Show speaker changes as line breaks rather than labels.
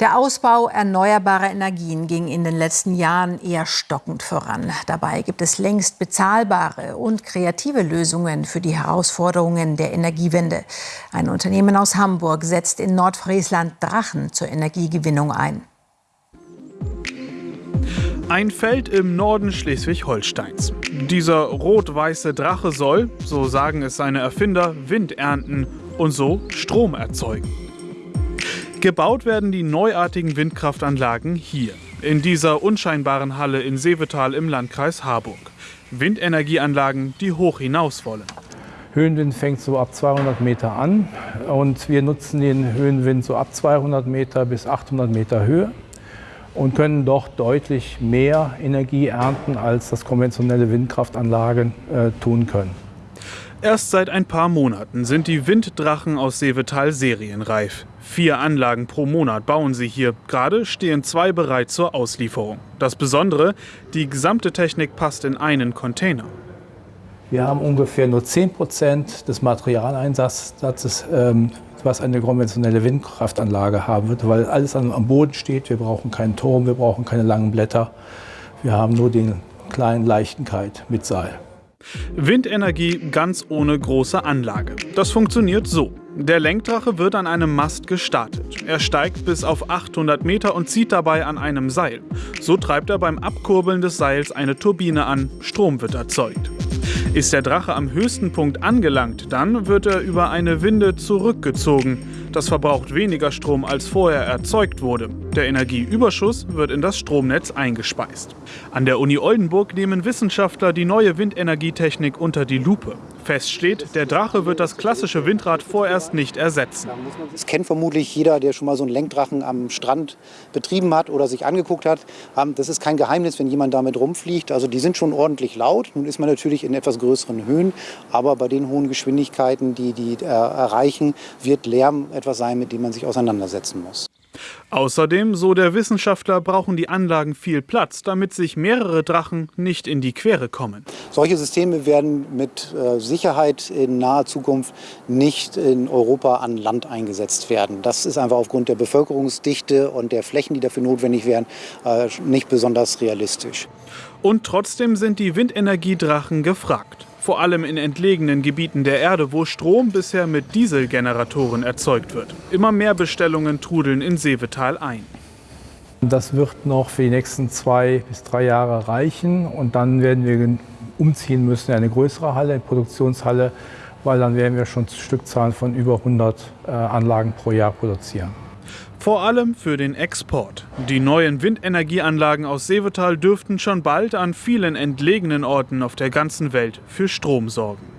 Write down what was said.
Der Ausbau erneuerbarer Energien ging in den letzten Jahren eher stockend voran. Dabei gibt es längst bezahlbare und kreative Lösungen für die Herausforderungen der Energiewende. Ein Unternehmen aus Hamburg setzt in Nordfriesland Drachen zur Energiegewinnung ein.
Ein Feld im Norden Schleswig-Holsteins. Dieser rot-weiße Drache soll, so sagen es seine Erfinder, Wind ernten und so Strom erzeugen. Gebaut werden die neuartigen Windkraftanlagen hier, in dieser unscheinbaren Halle in Seevetal im Landkreis Harburg. Windenergieanlagen, die hoch hinaus wollen.
Höhenwind fängt so ab 200 Meter an und wir nutzen den Höhenwind so ab 200 Meter bis 800 Meter Höhe und können doch deutlich mehr Energie ernten, als das konventionelle Windkraftanlagen äh, tun können.
Erst seit ein paar Monaten sind die Winddrachen aus Seevetal serienreif. Vier Anlagen pro Monat bauen sie hier. Gerade stehen zwei bereit zur Auslieferung. Das Besondere, die gesamte Technik passt in einen Container.
Wir haben ungefähr nur 10 Prozent des Materialeinsatzes, ähm, was eine konventionelle Windkraftanlage haben wird, weil alles am Boden steht. Wir brauchen keinen Turm, wir brauchen keine langen Blätter. Wir haben nur den kleinen Leichtenkeit mit Seil.
Windenergie ganz ohne große Anlage. Das funktioniert so. Der Lenkdrache wird an einem Mast gestartet. Er steigt bis auf 800 Meter und zieht dabei an einem Seil. So treibt er beim Abkurbeln des Seils eine Turbine an, Strom wird erzeugt. Ist der Drache am höchsten Punkt angelangt, dann wird er über eine Winde zurückgezogen. Das verbraucht weniger Strom, als vorher erzeugt wurde. Der Energieüberschuss wird in das Stromnetz eingespeist. An der Uni Oldenburg nehmen Wissenschaftler die neue Windenergietechnik unter die Lupe. Fest steht, der Drache wird das klassische Windrad vorerst nicht ersetzen.
Das kennt vermutlich jeder, der schon mal so einen Lenkdrachen am Strand betrieben hat oder sich angeguckt hat. Ähm, das ist kein Geheimnis, wenn jemand damit rumfliegt. Also die sind schon ordentlich laut. Nun ist man natürlich in etwas größeren Höhen, aber bei den hohen Geschwindigkeiten, die die äh, erreichen, wird Lärm etwas sein, mit dem man sich auseinandersetzen muss.
Außerdem, so der Wissenschaftler, brauchen die Anlagen viel Platz, damit sich mehrere Drachen nicht in die Quere kommen.
Solche Systeme werden mit äh, Sicherheit in naher Zukunft nicht in Europa an Land eingesetzt werden. Das ist einfach aufgrund der Bevölkerungsdichte und der Flächen, die dafür notwendig wären, äh, nicht besonders realistisch.
Und trotzdem sind die Windenergiedrachen gefragt vor allem in entlegenen Gebieten der Erde, wo Strom bisher mit Dieselgeneratoren erzeugt wird. Immer mehr Bestellungen trudeln in Seevetal ein.
Das wird noch für die nächsten zwei bis drei Jahre reichen und dann werden wir umziehen müssen in eine größere Halle, eine Produktionshalle, weil dann werden wir schon Stückzahlen von über 100 äh, Anlagen pro Jahr produzieren.
Vor allem für den Export. Die neuen Windenergieanlagen aus Seevetal dürften schon bald an vielen entlegenen Orten auf der ganzen Welt für Strom sorgen.